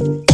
you